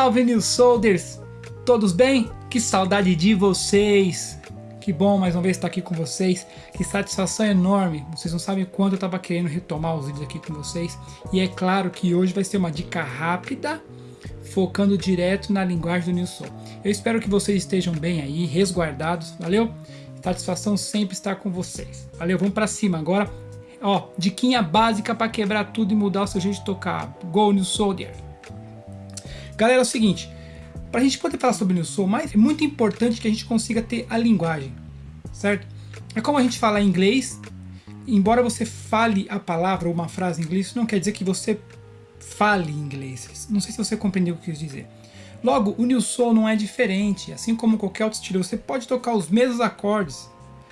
salve New Soldiers! Todos bem? Que saudade de vocês! Que bom mais uma vez estar aqui com vocês, que satisfação enorme, vocês não sabem quanto eu estava querendo retomar os vídeos aqui com vocês, e é claro que hoje vai ser uma dica rápida, focando direto na linguagem do New Soul. Eu espero que vocês estejam bem aí, resguardados, valeu? Satisfação sempre estar com vocês. Valeu, vamos para cima agora. Ó, diquinha básica para quebrar tudo e mudar o seu jeito de tocar. Go New Soldier! Galera, é o seguinte, para a gente poder falar sobre o Soul, mas é muito importante que a gente consiga ter a linguagem, certo? É como a gente fala em inglês, embora você fale a palavra ou uma frase em inglês, isso não quer dizer que você fale inglês. Não sei se você compreendeu o que eu quis dizer. Logo, o Soul não é diferente, assim como qualquer outro estilo, você pode tocar os mesmos acordes,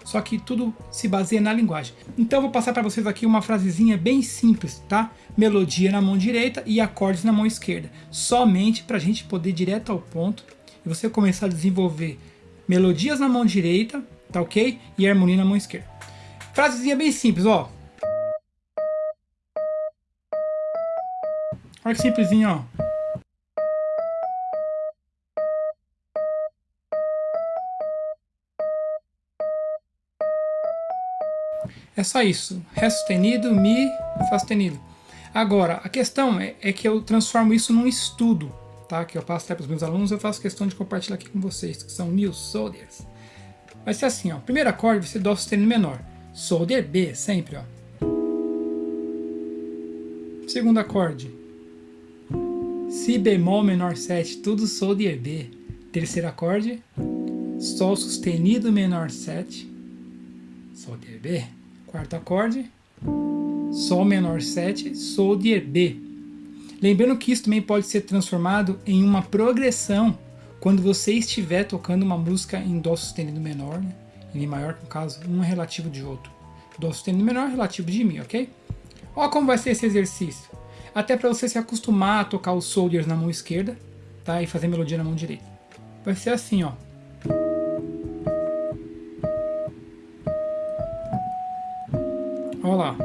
só que tudo se baseia na linguagem. Então vou passar para vocês aqui uma frasezinha bem simples, tá? Melodia na mão direita e acordes na mão esquerda, somente para a gente poder ir direto ao ponto e você começar a desenvolver melodias na mão direita, tá ok? E harmonia na mão esquerda. Frasezinha bem simples, ó. Olha que simplesinho, ó. É só isso. Ré sustenido, Mi, Fá sustenido. Agora, a questão é, é, que eu transformo isso num estudo, tá? Que eu passo até para os meus alunos, eu faço questão de compartilhar aqui com vocês, que são new soldiers. Vai ser assim, ó. Primeiro acorde vai ser Dó sustenido menor. Soldier B, sempre, ó. Segundo acorde. Si bemol menor 7, tudo soldier B. Terceiro acorde. Sol sustenido menor 7. Soldier B quarto acorde, Sol menor 7, Sol de B. Lembrando que isso também pode ser transformado em uma progressão quando você estiver tocando uma música em Dó sustenido menor, né? em Mi maior, no caso, um é relativo de outro. Dó sustenido menor é relativo de Mi, ok? Olha como vai ser esse exercício. Até para você se acostumar a tocar os soldiers na mão esquerda tá? e fazer melodia na mão direita. Vai ser assim, ó. Olha lá.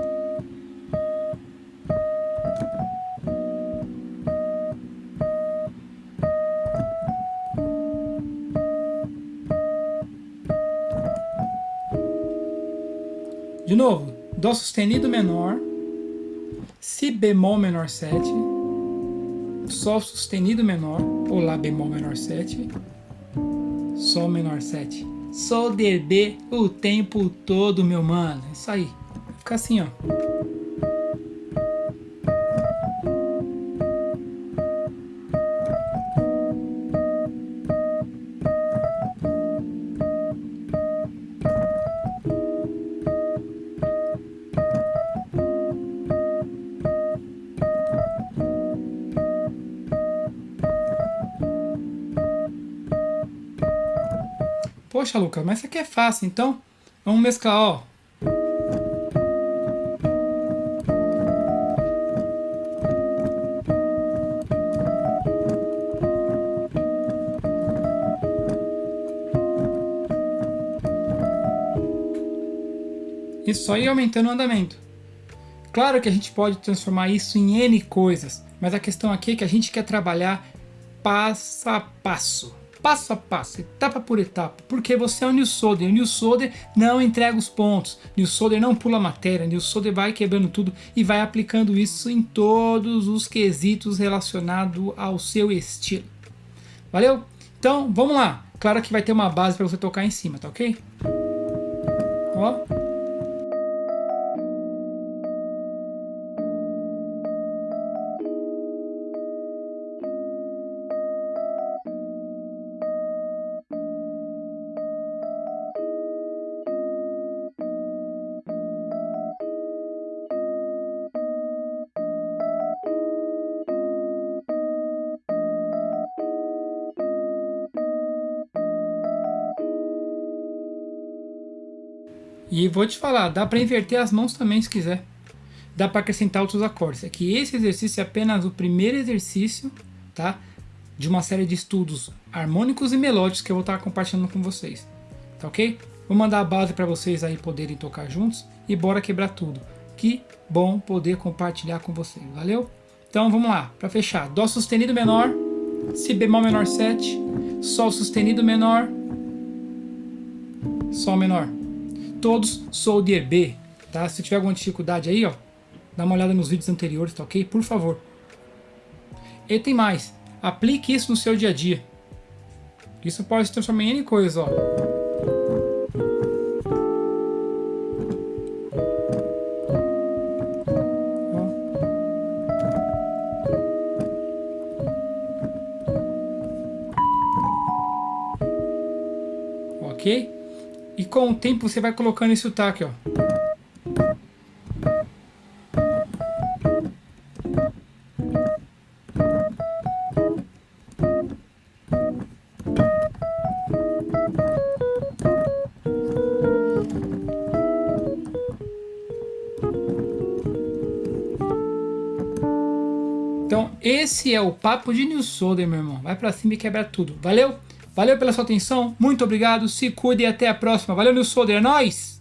De novo, Dó sustenido menor, Si bemol menor 7, Sol sustenido menor, ou Lá bemol menor 7, Sol menor 7. Sol de B o tempo todo, meu mano. Isso aí. Fica assim, ó. Poxa, Lucas, mas isso aqui é fácil, então vamos mesclar, ó. Isso só ir aumentando o andamento. Claro que a gente pode transformar isso em N coisas, mas a questão aqui é que a gente quer trabalhar passo a passo. Passo a passo, etapa por etapa, porque você é o New Solder. O New Solder não entrega os pontos, New Solder não pula matéria, New Solder vai quebrando tudo e vai aplicando isso em todos os quesitos relacionados ao seu estilo. Valeu? Então, vamos lá. Claro que vai ter uma base para você tocar em cima, tá ok? Ó. E vou te falar, dá para inverter as mãos também se quiser. Dá para acrescentar outros acordes. É que esse exercício é apenas o primeiro exercício, tá? De uma série de estudos harmônicos e melódicos que eu vou estar compartilhando com vocês. Tá ok? Vou mandar a base para vocês aí poderem tocar juntos e bora quebrar tudo. Que bom poder compartilhar com vocês, valeu? Então vamos lá, para fechar. Dó sustenido menor, Si bemol menor 7, Sol sustenido menor, Sol menor. Todos soldier B, tá? Se tiver alguma dificuldade aí, ó, dá uma olhada nos vídeos anteriores, tá ok? Por favor. E tem mais, aplique isso no seu dia a dia. Isso pode se transformar em N coisas, ó. ok? E com o tempo você vai colocando esse sotaque, ó. Então, esse é o papo de Solder, meu irmão. Vai pra cima e quebra tudo. Valeu? Valeu pela sua atenção, muito obrigado, se cuide e até a próxima. Valeu, Nilson, é nóis!